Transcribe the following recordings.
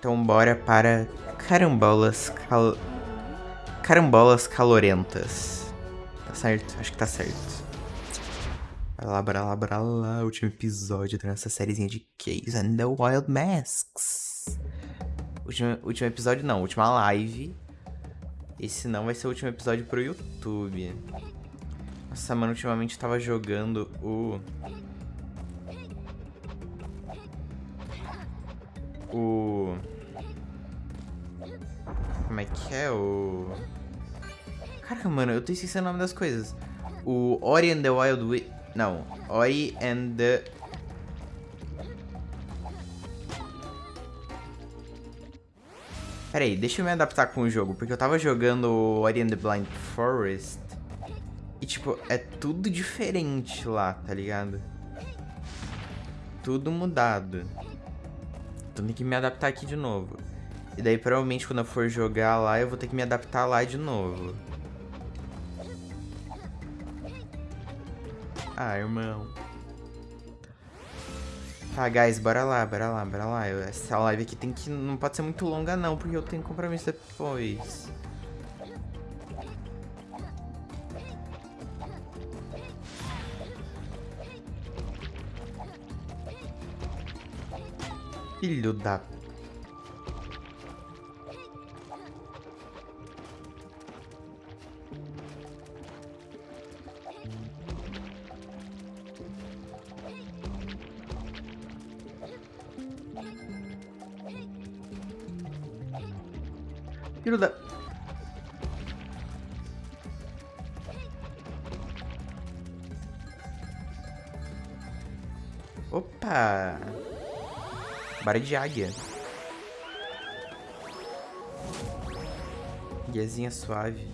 Então bora para carambolas cal... Carambolas calorentas. Tá certo? Acho que tá certo. Bora lá, bora lá, bora lá. Último episódio da nossa sériezinha de Case and the Wild Masks. Último, último episódio não, última live. Esse não vai ser o último episódio pro YouTube. Nossa, mano, ultimamente tava jogando o... O... Como é que é? O... Caraca, mano, eu tô esquecendo o nome das coisas. O Ori and the Wild Wi... Não, Ori and the... Pera aí, deixa eu me adaptar com o jogo, porque eu tava jogando Ori and the Blind Forest e, tipo, é tudo diferente lá, tá ligado? Tudo mudado. Então tem que me adaptar aqui de novo. E daí, provavelmente, quando eu for jogar lá, eu vou ter que me adaptar lá de novo. Ah, irmão. Tá, guys, bora lá, bora lá, bora lá. essa live aqui tem que... Não pode ser muito longa, não, porque eu tenho compromisso depois. Filho da... Filho da... Opa! Bara de águia. Guiazinha suave.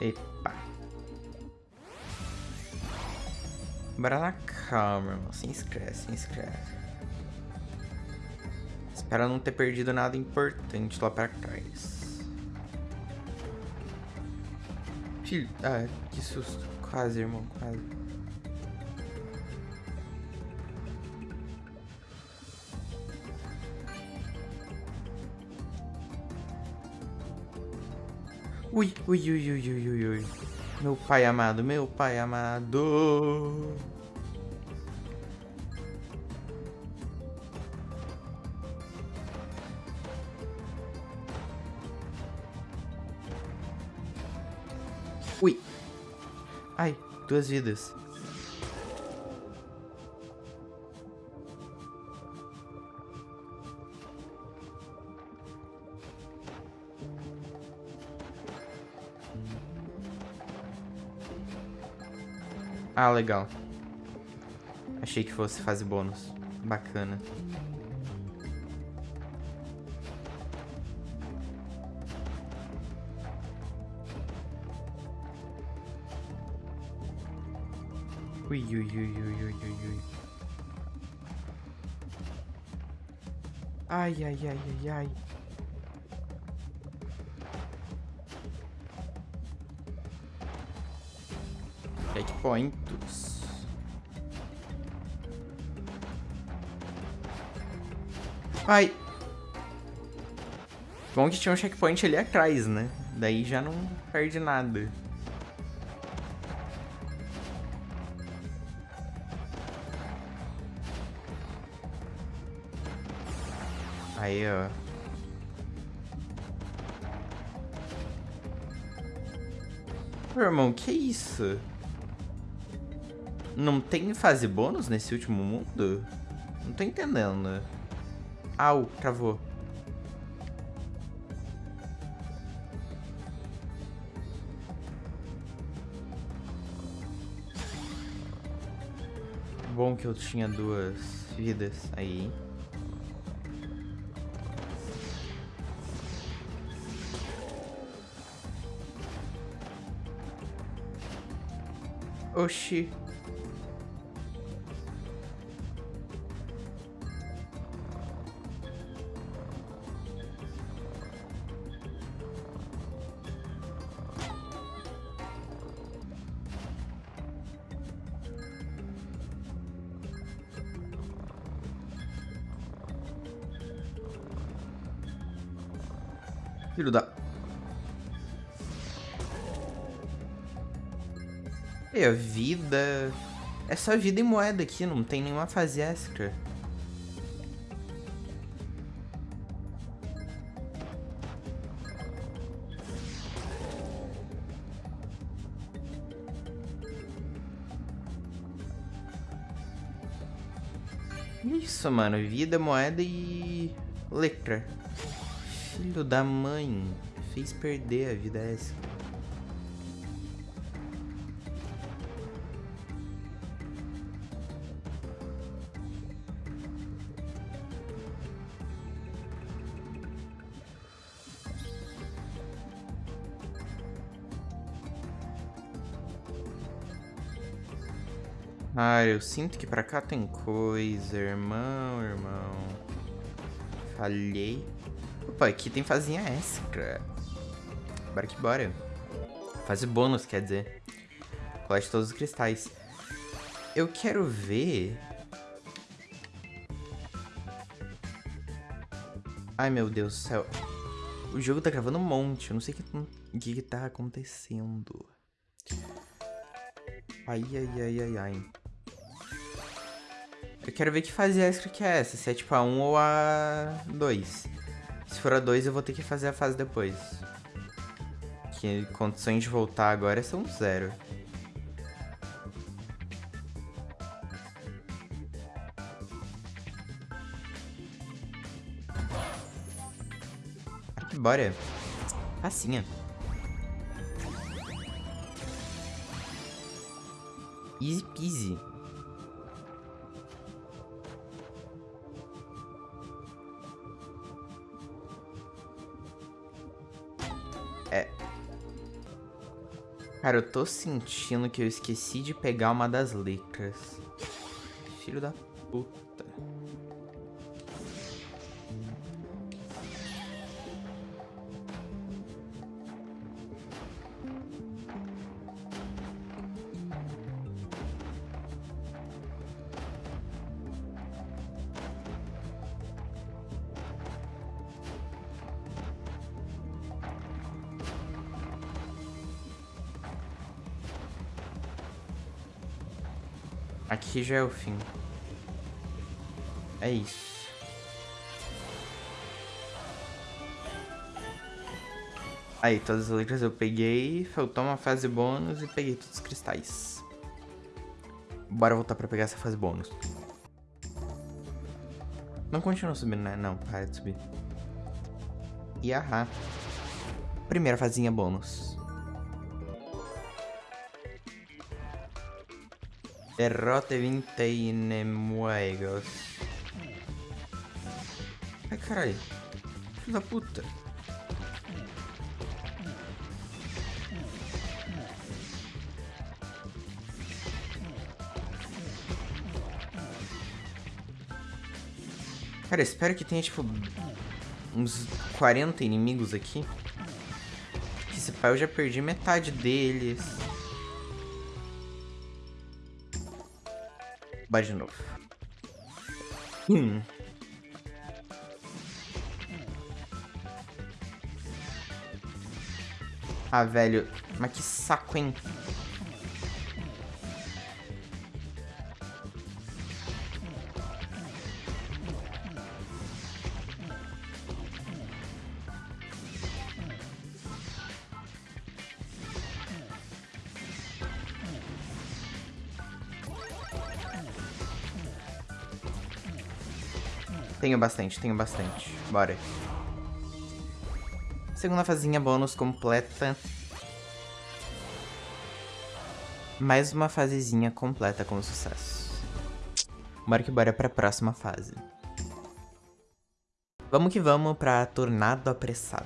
Epa. Bora na calma, irmão. Sem estresse, sem estresse. Espero não ter perdido nada importante lá pra trás. Filho... Ah, que susto. Quase, irmão, quase. Ui, ui, ui, ui, ui, ui, ui. Meu pai amado, meu pai amado. Ui. Ai, duas vidas. Ah, legal. Achei que fosse fase bônus. Bacana. Ui, ui, ui, ui, ui, ui. Ai, ai, ai, ai, ai. Checkpoints. Ai. Bom que tinha um checkpoint ali atrás, né? Daí já não perde nada. Aí, ó. Meu irmão, que isso? Não tem fase bônus nesse último mundo? Não tô entendendo. Au, travou. Bom que eu tinha duas vidas aí. Oxi. Filho da... E a vida... É só vida e moeda aqui, não tem nenhuma fase extra. Isso, mano. Vida, moeda e... Letra. Filho da mãe. Fez perder a vida essa. Ah, eu sinto que pra cá tem coisa, irmão, irmão. Falhei. Opa, aqui tem fazinha extra. Bora que bora. Fase bônus, quer dizer. Colete todos os cristais. Eu quero ver... Ai, meu Deus do céu. O jogo tá gravando um monte. Eu não sei o que, que tá acontecendo. Ai, ai, ai, ai, ai. Eu quero ver que fase extra que é essa, se é tipo a 1 ou a 2. Se for a 2, eu vou ter que fazer a fase depois. Que condições de voltar agora são zero. Bora. Facinha. Easy peasy. Cara, eu tô sentindo que eu esqueci de pegar uma das letras. Filho da puta. Aqui já é o fim. É isso. Aí, todas as letras eu peguei, faltou uma fase bônus e peguei todos os cristais. Bora voltar pra pegar essa fase bônus. Não continua subindo, né? Não, para de subir. E ahá. Primeira fazinha bônus. Derrote 20 inimigos. Ai, caralho. Filho da puta. Cara, espero que tenha, tipo, uns 40 inimigos aqui. Esse pai eu já perdi metade deles. Bora de novo. Hum. Ah, velho. Mas que saco, hein? Tenho bastante, tenho bastante. Bora. Segunda fazinha bônus completa. Mais uma fasezinha completa com sucesso. Bora que bora pra próxima fase. Vamos que vamos pra Tornado Apressado.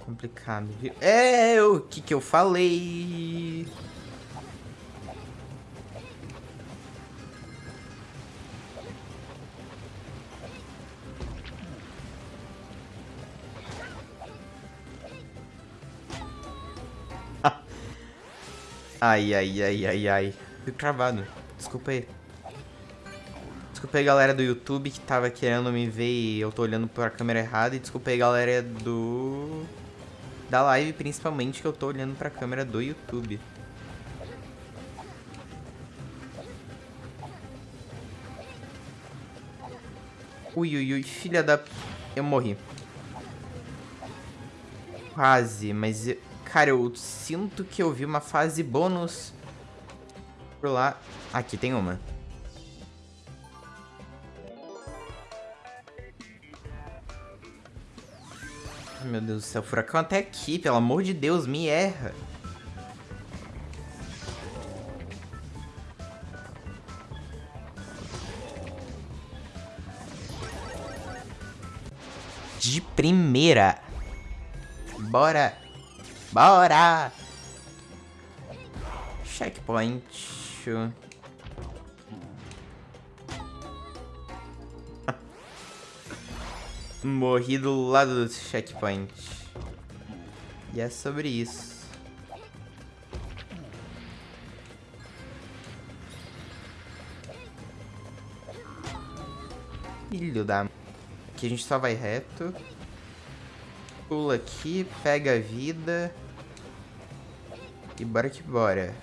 Complicado, viu? É, o que que eu falei? Ai, ai, ai, ai, ai. Fui cravado. Desculpa aí. Desculpa aí, galera do YouTube que tava querendo me ver e eu tô olhando pra câmera errada. E desculpa aí, galera do... Da live, principalmente, que eu tô olhando pra câmera do YouTube. Ui, ui, ui, filha da... Eu morri. Quase, mas... Eu... Cara, eu sinto que eu vi uma fase bônus por lá. Aqui tem uma. Meu Deus do céu, furacão até aqui, pelo amor de Deus, me erra. De primeira. Bora. Bora. Checkpoint. Morri do lado do checkpoint. E é sobre isso. Filho da... Aqui a gente só vai reto. Pula aqui, pega a vida. E bora que bora.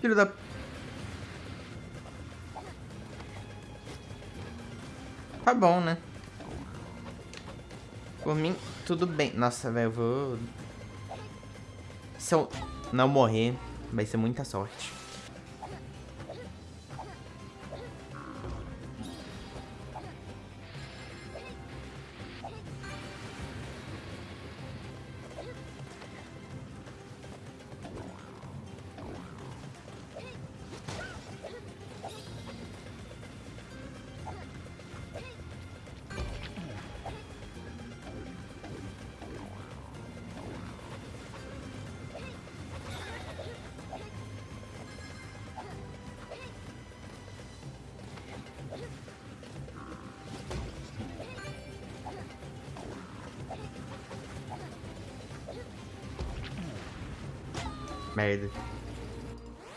Filho da... Tá bom, né? Por mim, tudo bem. Nossa, velho, eu vou... Se eu não morrer, vai ser muita sorte. Merda.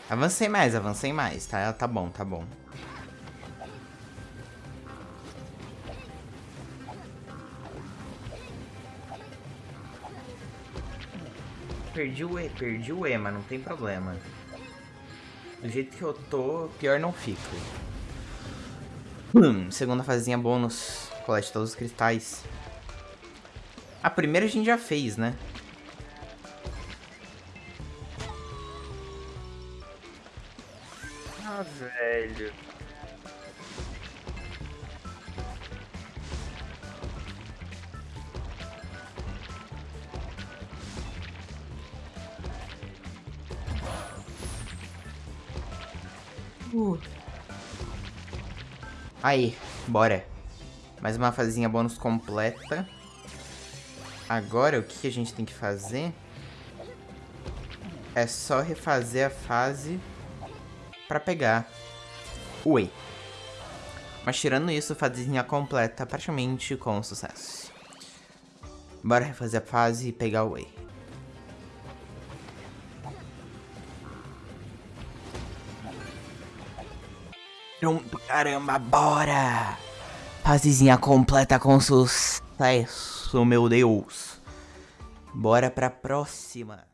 Avancei mais, avancei mais, tá? Tá bom, tá bom. Perdi o E, perdi o E, mas não tem problema. Do jeito que eu tô, pior não fica. Hum, segunda fazinha bônus. Colete todos os cristais. A primeira a gente já fez, né? Velho. Uh. Aí, bora. Mais uma fazinha bônus completa. Agora, o que a gente tem que fazer? É só refazer a fase para pegar o Whey. Mas tirando isso, fazinha completa praticamente com sucesso. Bora refazer a fase e pegar o. Pronto, caramba, bora! Fasezinha completa com sucesso, meu Deus. Bora pra próxima.